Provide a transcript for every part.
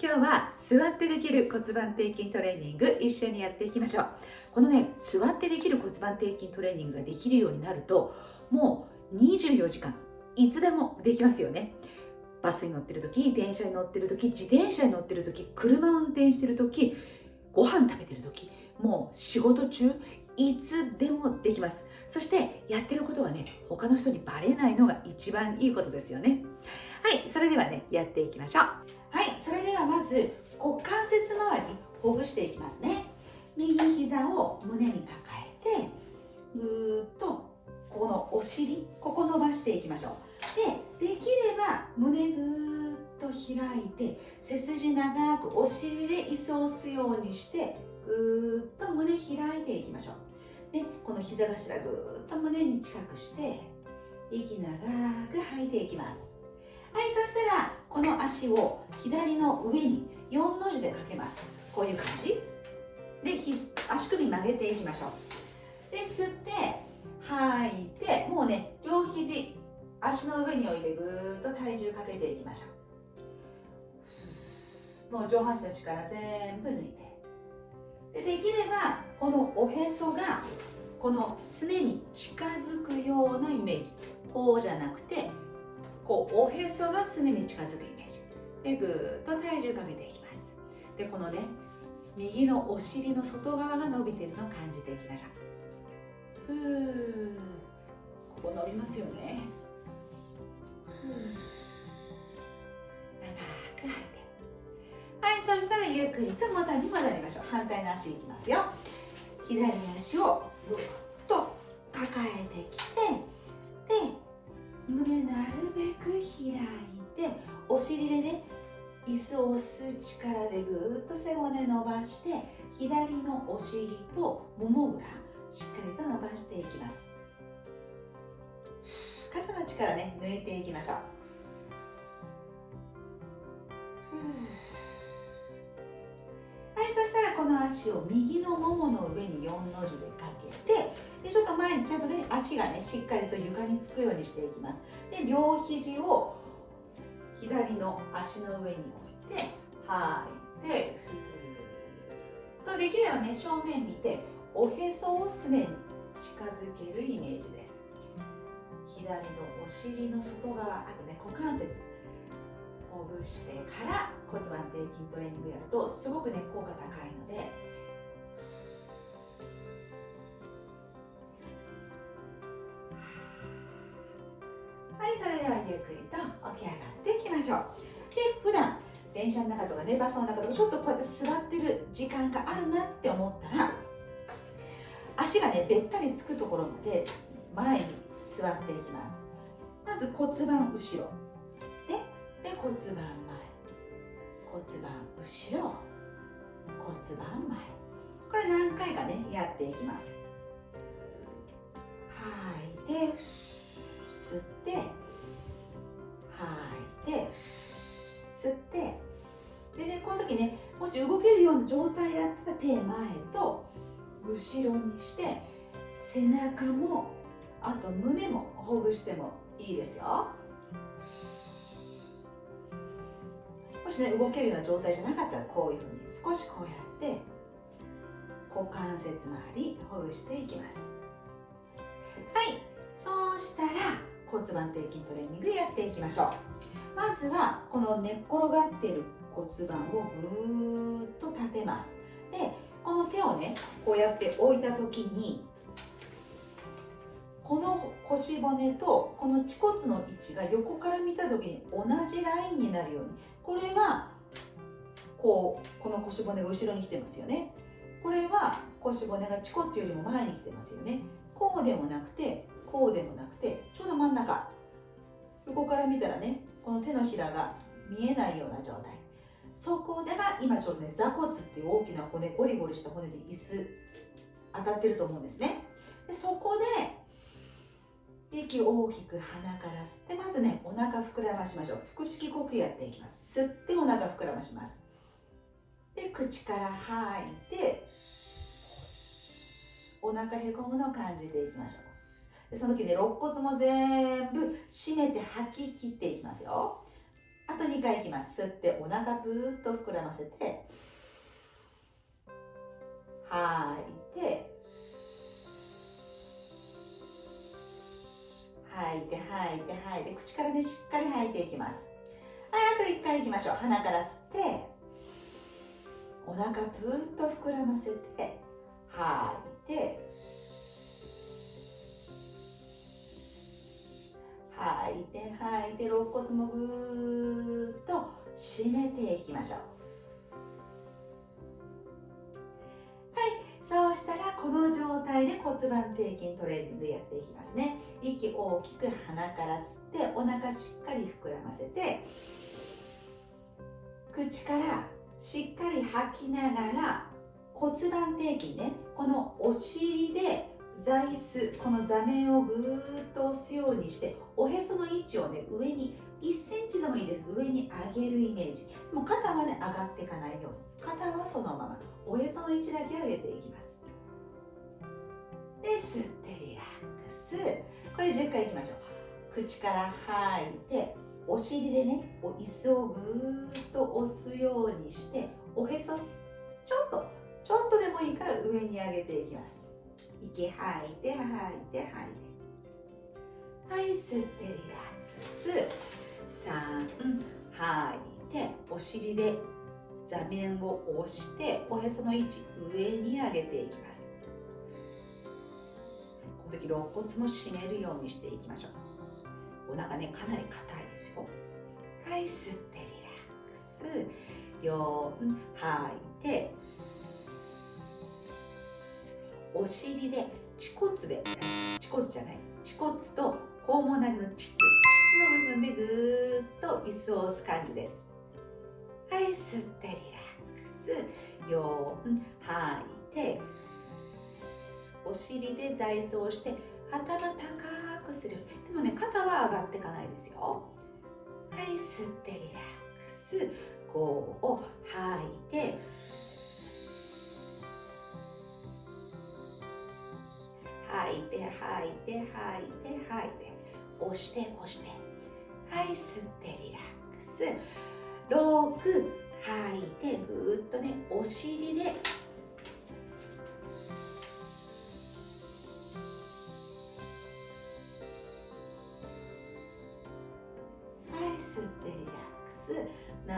今日は座ってできる骨盤底筋トレーニング一緒にやっていきましょう。このね座ってできる骨盤底筋トレーニングができるようになるともう24時間いつでもできますよね。バスに乗ってる時電車に乗ってる時自転車に乗ってる時車を運転してる時ご飯食べてる時もう仕事中いつでもできます。そしてやってることはね他の人にバレないのが一番いいことですよね。はいそれではねやっていきましょう。はいそれではまず股関節周りほぐしていきますね。右膝を胸に抱えてぐーっとこのお尻ここ伸ばしていきましょう。でできれば胸ぐーっと開いて背筋長くお尻で椅子を押すようにしてぐーっと胸開いていきましょう。でこの膝頭ぐーっと胸に近くして息長く吐いていきます。はいそしたらこの足を左の上に4の字でかけます。こういう感じ。で足首曲げていきましょう。で吸って吐いてもうね両肘足の上に置いてぐーっと体重かけていきましょう。もう上半身の力全部抜いて。でできればこのおへそがこのすねに近づくようなイメージ。こうじゃなくてこうおへそがすねに近づくイメージ。でぐーっと体重かけていきます。でこのね右のお尻の外側が伸びてるのを感じていきましょう。ふーここ伸びますよね。ふー長く吐いて。はいそしたらゆっくりと元に戻りましょう。反対の足いきますよ。左足をぐっと抱えてきてお尻でね椅子を押す力でぐっと背骨伸ばして左のお尻ともも裏しっかりと伸ばしていきます。肩の力ね抜いていきましょう。はいそしたらこの足を右のももの上に4の字でかけてでちょっと前にちゃんとね足がねしっかりと床につくようにしていきます。で両肘を左の足の上に置いて吐いてとできればね正面見ておへそをすねに近づけるイメージです。左のお尻の外側あとね股関節ほぐしてから骨盤底筋トレーニングやるとすごくね効果高いのではいそれではゆっくりと起き上がっていきましょう。で普段電車の中とかねバスの中とかちょっとこうやって座ってる時間があるなって思ったら足がねべったりつくところまで前に座っていきます。まず骨盤後ろ。ね。で骨盤前。骨盤後ろ。骨盤前。これ何回かねやっていきます。吐い。て吸って時ねもし動けるような状態だったら手前と後ろにして背中もあと胸もほぐしてもいいですよ。もしね動けるような状態じゃなかったらこういうふうに少しこうやって股関節周りほぐしていきます。骨盤底筋トレーニングやっていきましょう。まずはこの寝っ転がっている骨盤をぐーっと立てます。でこの手をねこうやって置いた時にこの腰骨とこの恥骨の位置が横から見た時に同じラインになるように。これはこうこの腰骨が後ろに来てますよね。これは腰骨が恥骨よりも前に来てますよね。こうでもなくてこうでもなくてちょうど真ん中。横から見たらねこの手のひらが見えないような状態。そこでが今ちょうどね座骨っていう大きな骨ゴリゴリした骨で椅子当たってると思うんですね。でそこで息を大きく鼻から吸ってまずねお腹膨らましましょう。腹式呼吸やっていきます。吸ってお腹膨らまします。で口から吐いてお腹へこむのを感じていきましょう。でその時ね肋骨も全部締めて吐き切っていきますよ。あと2回いきます。吸ってお腹ぷーっと膨らませて吐いて吐いて吐いて吐いて口からねしっかり吐いていきます。はいあと1回いきましょう。鼻から吸ってお腹ぷーっと膨らませて吐いて吐いて吐いて肋骨もぐーっと締めていきましょう。はい。そうしたらこの状態で骨盤底筋トレーニングやっていきますね。息大きく鼻から吸ってお腹しっかり膨らませて口からしっかり吐きながら骨盤底筋ねこのお尻で座椅子この座面をぐーっと押すようにしておへその位置をね上に1センチでもいいです。上に上げるイメージ。もう肩はね上がっていかないように。肩はそのまま。おへその位置だけ上げていきます。で吸ってリラックス。これ10回いきましょう。口から吐いてお尻でね椅子をぐーっと押すようにしておへそちょっとちょっとでもいいから上に上げていきます。息吐いて吐いて吐いて。はい吸ってリラックス。3吐いてお尻で座面を押しておへその位置上に上げていきます。この時肋骨も締めるようにしていきましょう。お腹ねかなり硬いですよ。はい吸ってリラックス。4吐いてお尻で恥骨で恥骨じゃない恥骨と肛門内の膣膣の部分でぐーっと椅子を押す感じです。はい吸ってリラックス。4吐いてお尻で座椅子をして頭高くする。でもね肩は上がっていかないですよ。はい吸ってリラックス。5を吐いて吐いて吐いて吐いて吐いて。押して押して。はい吸ってリラックス。6吐いてぐっとねお尻で。はい吸ってリラックス。7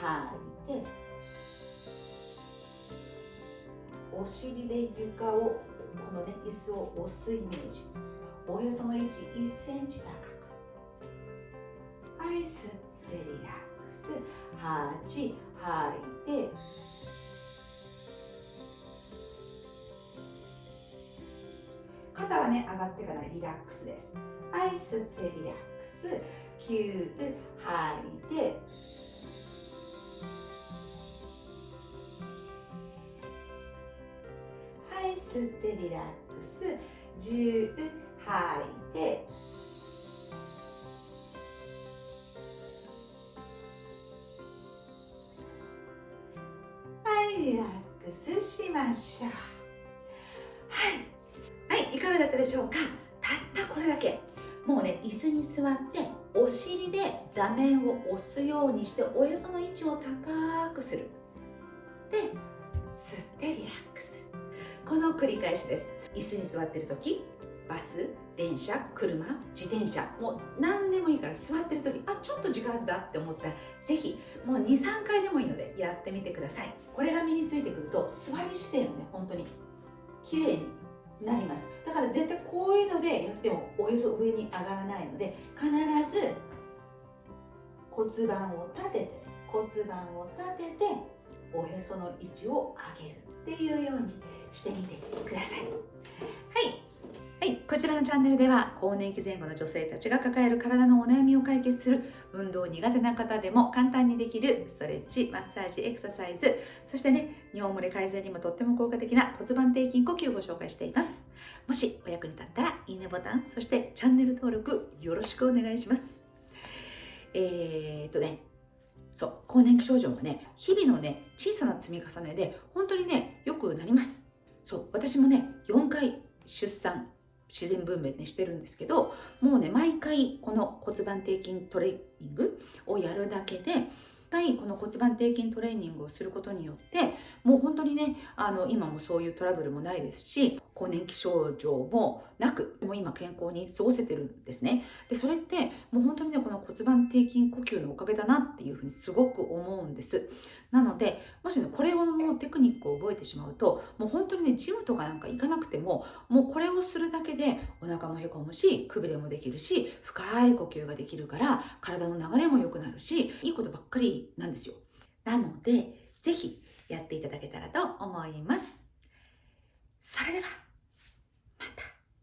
吐いて。お尻で床をこのね椅子を押すイメージ。おへその位置1センチ高く。はい吸ってリラックス。8吐いて。肩はね上がってからリラックスです。はい吸ってリラックス。9吐いて。吸ってリラックス。10吐いて。はいリラックスしましょう。はいはいいかがだったでしょうか？たったこれだけ。もうね椅子に座ってお尻で座面を押すようにしておへその位置を高くする。で吸ってリラックス。この繰り返しです。椅子に座ってる時バス電車車自転車もう何でもいいから座ってる時あちょっと時間だって思ったらぜひもう23回でもいいのでやってみてください。これが身についてくると座り姿勢もね本当に綺麗になります。だから絶対こういうのでやってもおへそ上に上がらないので必ず骨盤を立てて骨盤を立てておへその位置を上げるっていうようにしてみてください。はい。はい、こちらのチャンネルでは更年期前後の女性たちが抱える体のお悩みを解決する運動苦手な方でも簡単にできるストレッチ、マッサージ、エクササイズ。そしてね、尿漏れ改善にもとっても効果的な骨盤底筋呼吸をご紹介しています。もしお役に立ったらいいねボタンそしてチャンネル登録よろしくお願いします。えー、っとねそう更年期症状もね日々のね小さな積み重ねで本当にねよくなります。そう私もね4回出産自然分娩ねしてるんですけどもうね毎回この骨盤底筋トレーニングをやるだけで回この骨盤底筋トレーニングをすることによってもう本当にねあの今もそういうトラブルもないですし更年期症状もなくもう今健康に過ごせてるんですね。でそれってもう本当にねこの骨盤底筋呼吸のおかげだなっていうふうにすごく思うんです。なのでもしねこれをもうテクニックを覚えてしまうともう本当にねジムとかなんか行かなくてももうこれをするだけでお腹もへこむしくびれもできるし深い呼吸ができるから体の流れも良くなるしいいことばっかりりなんですよ。なのでぜひやっていただけたらと思います。それではまた。